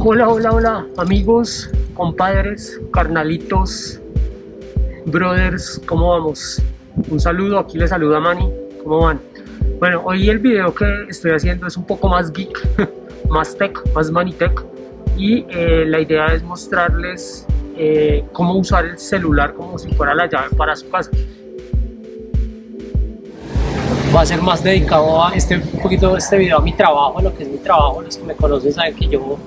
Hola, hola, hola, amigos, compadres, carnalitos, brothers, ¿cómo vamos? Un saludo, aquí les saluda Manny, ¿cómo van? Bueno, hoy el video que estoy haciendo es un poco más geek, más tech, más tech y eh, la idea es mostrarles eh, cómo usar el celular como si fuera la llave para su casa va a ser más dedicado a este un poquito este video a mi trabajo, a lo que es mi trabajo. Los que me conocen saben que yo,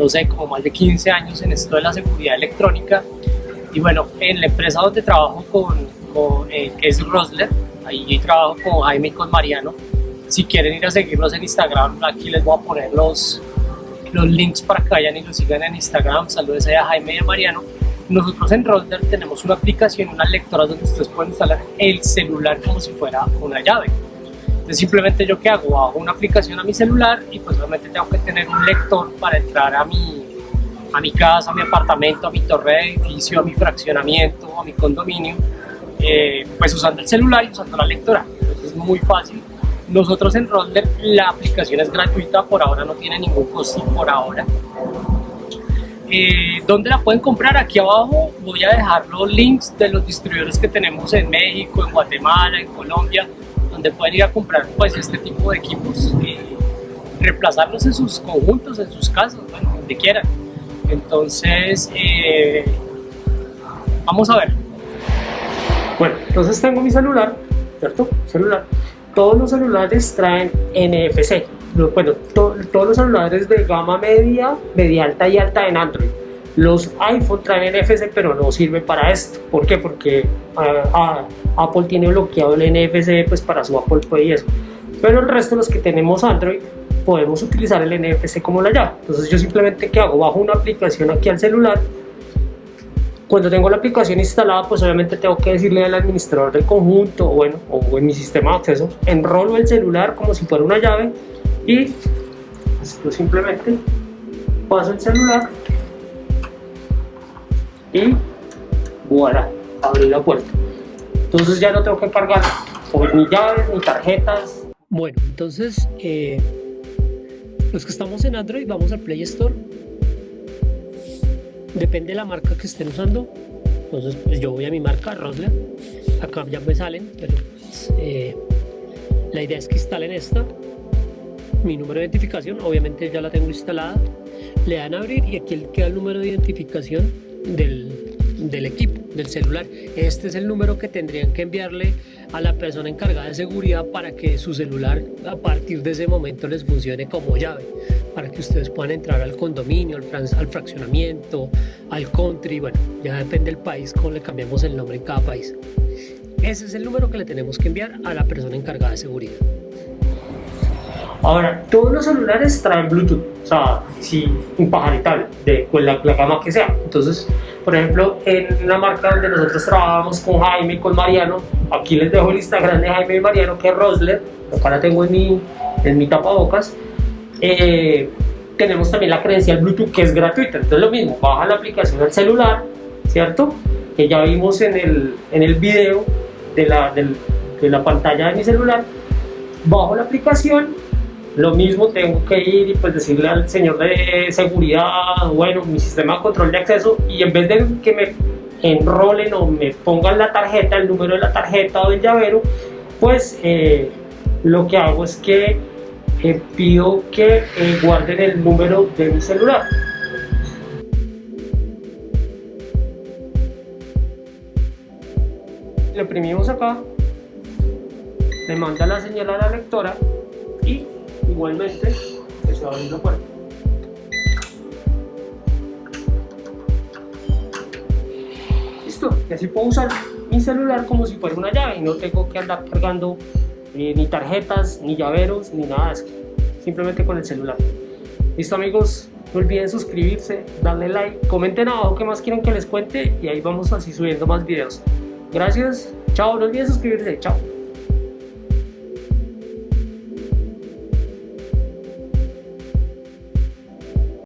no sé, como más de 15 años en esto de la seguridad electrónica. Y bueno, en la empresa donde trabajo con, con eh, que es Rosler, ahí trabajo con Jaime y con Mariano. Si quieren ir a seguirlos en Instagram, aquí les voy a poner los, los links para que vayan y los sigan en Instagram. Saludos a Jaime y a Mariano. Nosotros en Roller tenemos una aplicación, unas lectoras donde ustedes pueden instalar el celular como si fuera una llave. Simplemente yo que hago, hago una aplicación a mi celular y pues obviamente tengo que tener un lector para entrar a mi, a mi casa, a mi apartamento, a mi torre de edificio, a mi fraccionamiento, a mi condominio, eh, pues usando el celular y usando la lectora. Entonces es muy fácil. Nosotros en Roller la aplicación es gratuita, por ahora no tiene ningún costo por ahora. Eh, ¿Dónde la pueden comprar? Aquí abajo voy a dejar los links de los distribuidores que tenemos en México, en Guatemala, en Colombia, donde pueden ir a comprar pues este tipo de equipos, y reemplazarlos en sus conjuntos, en sus casas, bueno, donde quieran. Entonces, eh, vamos a ver. Bueno, entonces tengo mi celular, ¿cierto? Celular. Todos los celulares traen NFC, bueno, todos los celulares de gama media, media alta y alta en Android. Los iPhone traen NFC pero no sirven para esto. ¿Por qué? Porque ah, ah, Apple tiene bloqueado el NFC pues para su Apple Pay y eso. Pero el resto, los que tenemos Android, podemos utilizar el NFC como la llave. Entonces yo simplemente que hago, bajo una aplicación aquí al celular. Cuando tengo la aplicación instalada, pues obviamente tengo que decirle al administrador del conjunto, o bueno, o en mi sistema de acceso, enrolo el celular como si fuera una llave y pues, simplemente paso el celular y voilà, abrí la puerta. Entonces ya no tengo que cargar ni llaves ni tarjetas. Bueno entonces eh, los que estamos en Android vamos al Play Store. Depende de la marca que estén usando. Entonces pues yo voy a mi marca Rosler. Acá ya me salen pero pues, eh, la idea es que instalen esta. Mi número de identificación, obviamente ya la tengo instalada, le dan a abrir y aquí queda el número de identificación del, del equipo, del celular. Este es el número que tendrían que enviarle a la persona encargada de seguridad para que su celular a partir de ese momento les funcione como llave, para que ustedes puedan entrar al condominio, al, al fraccionamiento, al country, bueno, ya depende del país cómo le cambiamos el nombre en cada país. Ese es el número que le tenemos que enviar a la persona encargada de seguridad. Ahora, todos los celulares traen Bluetooth, o sea, sí, impajaritable, de con la, gama que sea. Entonces, por ejemplo, en una marca donde nosotros trabajamos con Jaime y con Mariano, aquí les dejo el Instagram de Jaime y Mariano, que es Rosler, acá la tengo en mi, en mi tapabocas. Eh, tenemos también la credencial Bluetooth que es gratuita, entonces lo mismo, baja la aplicación al celular, ¿cierto? Que ya vimos en el, en el video de la, de la pantalla de mi celular, bajo la aplicación lo mismo tengo que ir y pues decirle al señor de seguridad, bueno, mi sistema de control de acceso y en vez de que me enrolen o me pongan la tarjeta, el número de la tarjeta o del llavero, pues eh, lo que hago es que eh, pido que eh, guarden el número de mi celular. Lo imprimimos acá, le manda la señal a la lectora y igualmente se va a abrir la puerta. Listo, y así puedo usar mi celular como si fuera una llave y no tengo que andar cargando eh, ni tarjetas, ni llaveros, ni nada de eso. Simplemente con el celular. Listo amigos, no olviden suscribirse, darle like, comenten abajo qué más quieren que les cuente y ahí vamos así subiendo más videos. Gracias, chao, no olviden suscribirse, chao.